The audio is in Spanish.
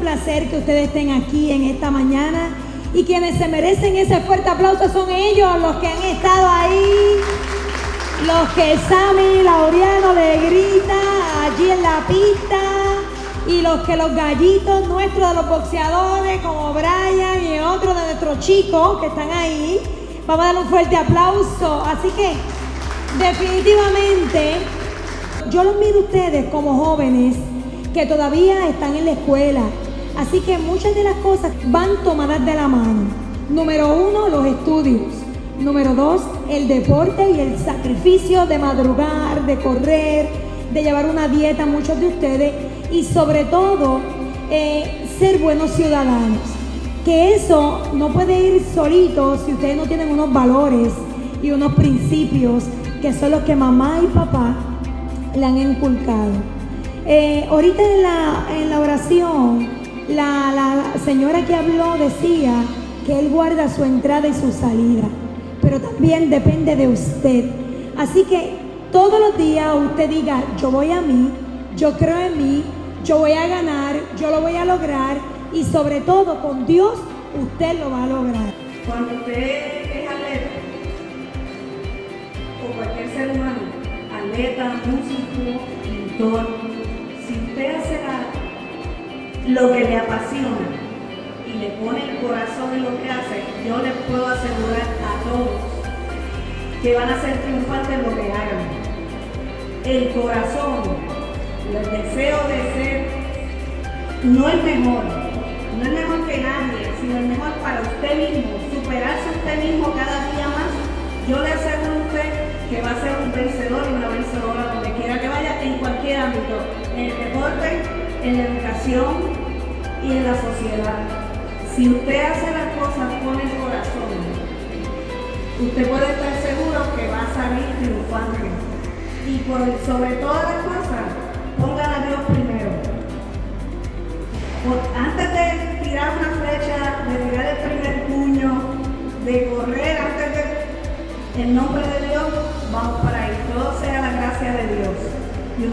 placer que ustedes estén aquí en esta mañana y quienes se merecen ese fuerte aplauso son ellos, los que han estado ahí, los que Sammy Laureano le grita allí en la pista y los que los gallitos nuestros de los boxeadores como Brian y otros de nuestros chicos que están ahí, vamos a dar un fuerte aplauso. Así que definitivamente yo los miro a ustedes como jóvenes que todavía están en la escuela. Así que muchas de las cosas van tomadas de la mano. Número uno, los estudios. Número dos, el deporte y el sacrificio de madrugar, de correr, de llevar una dieta, muchos de ustedes. Y sobre todo, eh, ser buenos ciudadanos. Que eso no puede ir solito si ustedes no tienen unos valores y unos principios que son los que mamá y papá le han inculcado. Eh, ahorita en la, en la oración, señora que habló decía que Él guarda su entrada y su salida, pero también depende de usted. Así que todos los días usted diga, yo voy a mí, yo creo en mí, yo voy a ganar, yo lo voy a lograr y sobre todo con Dios usted lo va a lograr. Cuando usted es atleta o cualquier ser humano, atleta, músico, pintor, si usted hace lo que le apasiona y le pone el corazón en lo que hace, yo les puedo asegurar a todos que van a ser triunfantes en lo que hagan. El corazón, el deseo de ser, no el mejor, no es mejor que nadie, sino el mejor para usted mismo, superarse usted mismo cada día más. Yo le aseguro a usted que va a ser un vencedor y una vencedora donde quiera que vaya, en cualquier ámbito, en el deporte, en la educación y en la sociedad. Si usted hace las cosas con el corazón, usted puede estar seguro que va a salir triunfante. Y por, sobre todas las cosas, pongan a Dios primero. Antes de tirar una flecha, de tirar el primer puño, de correr antes de... En nombre de Dios, vamos para ahí. Todo sea la gracia de Dios. Y